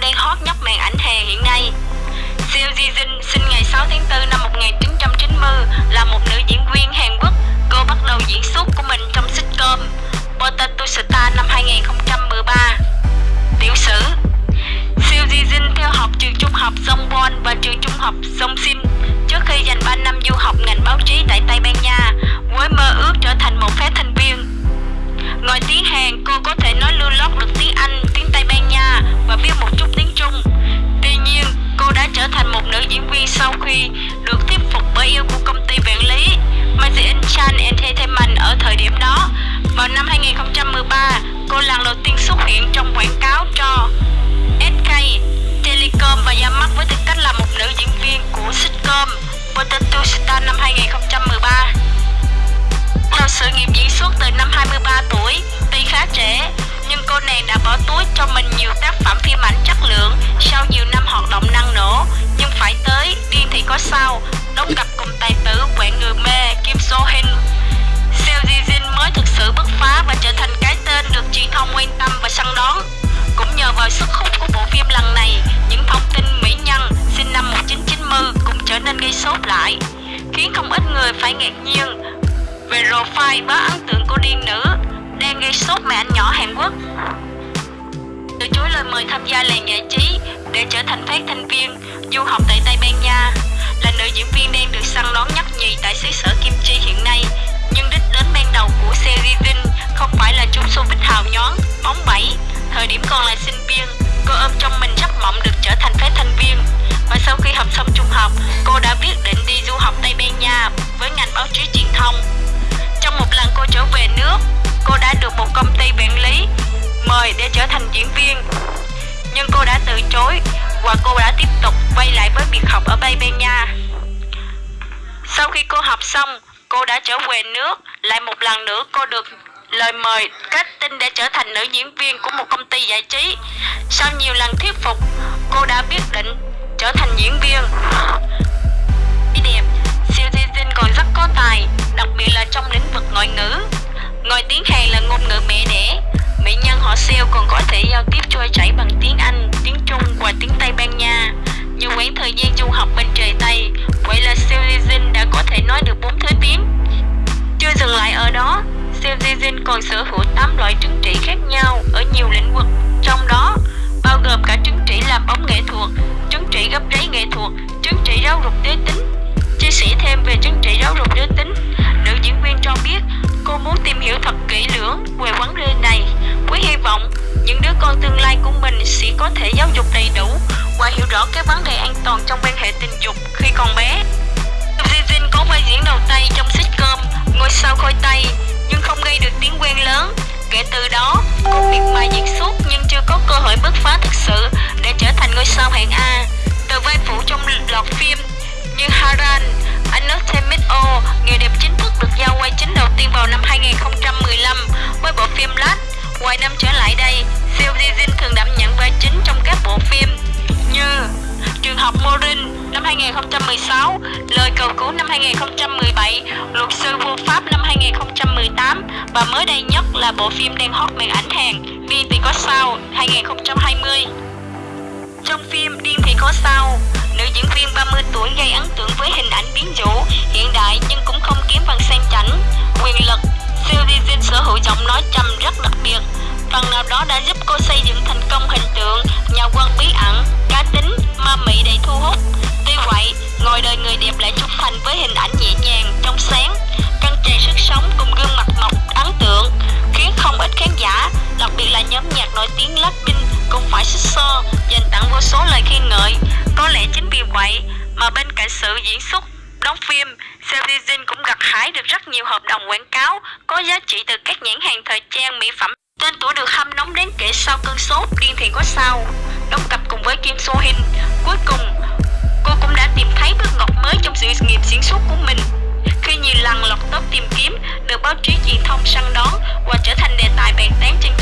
đang hot nhất màn ảnh hè hiện nay. Seo Ji Jin sinh ngày 6 tháng 4 năm 1990 là một nữ diễn viên Hàn Quốc. Cô bắt đầu diễn xuất của mình trong sitcom lần đầu tiên xuất hiện trong quảng cáo cho SK Telecom và ra mắt với tư cách là một nữ diễn viên của sitcom Potato Star năm 2013. Sau sự nghiệp diễn xuất từ năm 23 tuổi, tuy khá trẻ, nhưng cô nàng đã bỏ túi cho mình nhiều tác phẩm phim ảnh chất lượng sau nhiều năm hoạt động năng nổ. Nhưng phải tới, điên thì có sao, đóng cặp cùng tài tử quạng người mê Kim So Hin. Trở nên gây sốt lại, khiến không ít người phải ngạc nhiên về profile bá ấn tượng cô điên nữ đang gây sốt mẹ anh nhỏ Hàn Quốc. Từ chối lời mời tham gia làng giải trí để trở thành phát thanh viên du học tại Tây Ban Nha là nữ diễn viên đang được săn đón nhất nhì tại xứ sở Kim Chi hiện nay. Nhưng đích đến ban đầu của series không phải là trúng showbiz hào nhón bóng bẩy. Thời điểm còn là sinh viên, cô ôm trong mình giấc mộng được trở thành phát thanh viên. Mời để trở thành diễn viên. Nhưng cô đã từ chối và cô đã tiếp tục quay lại với việc học ở Tây Ban Nha. Sau khi cô học xong, cô đã trở về nước, lại một lần nữa cô được lời mời casting để trở thành nữ diễn viên của một công ty giải trí. Sau nhiều lần thuyết phục, cô đã quyết định trở thành diễn viên. Đẹp, Siêu Di Jin còn rất có tài, đặc biệt là trong lĩnh vực ngoại ngữ. Ngoài tiếng Hàn là ngôn ngữ họ Siêu còn có thể giao tiếp trôi chảy bằng tiếng Anh, tiếng Trung và tiếng Tây Ban Nha. Nhiều quãng thời gian du học bên trời Tây, vậy là Siêu Jin đã có thể nói được bốn thứ tiếng. Chưa dừng lại ở đó, Siêu Jin còn sở hữu 8 loại chứng chỉ khác nhau ở nhiều lĩnh vực, trong đó bao gồm cả chứng chỉ làm bóng nghệ thuật, chứng chỉ gấp giấy nghệ thuật, chứng chỉ giáo dục giới tính, Chia sẻ thêm về chứng chỉ giáo dục giới tính, nữ diễn viên cho biết cô muốn tìm hiểu thật kỹ lưỡng về vấn đề này hy vọng những đứa con tương lai của mình sẽ có thể giáo dục đầy đủ và hiểu rõ các vấn đề an toàn trong quan hệ tình dục khi còn bé. Vivin có vai diễn đầu tay trong sitcom Ngôi sao khôi tay nhưng không gây được tiếng quen lớn. Kể từ đó, cô việc mai diễn suốt nhưng chưa có cơ hội bứt phá thực sự để trở thành ngôi sao hạng A. Từ vai phụ trong loạt phim như Haran, Entertainment O, nghề đẹp chính thức được giao quay chính đầu tiên vào năm 2000. 2016, Lời cầu cứu năm 2017, Luật sư vô pháp năm 2018 và mới đây nhất là bộ phim đang hot màn ảnh Hàn Điên thì có sao 2020. Trong phim Điên thì có sao, nữ diễn viên 30 tuổi gây ấn tượng với hình ảnh biến dụ, hiện đại nhưng cũng không kém phần sang chảnh, quyền lực. Siêu Jin sở hữu giọng nói trầm rất đặc biệt, phần nào đó đã giúp cô xây dựng thành công hình tượng nhà quân bí ẩn, cá tính, nhạc nổi tiếng Blackpink cũng phải xích xo dành tặng vô số lời khen ngợi. Có lẽ chính vì vậy mà bên cạnh sự diễn xuất đóng phim, Seo cũng gặt hái được rất nhiều hợp đồng quảng cáo có giá trị từ các nhãn hàng thời trang mỹ phẩm. Tên tuổi được hâm nóng đến kể sau cơn sốt điên thì có sao. Đóng cặp cùng với Kim So Hin. Cuối cùng, cô cũng đã tìm thấy bước ngoặt mới trong sự nghiệp diễn xuất của mình khi nhiều lần lọt top tìm kiếm được báo chí truyền thông săn đón và trở thành đề tài bàn tán trên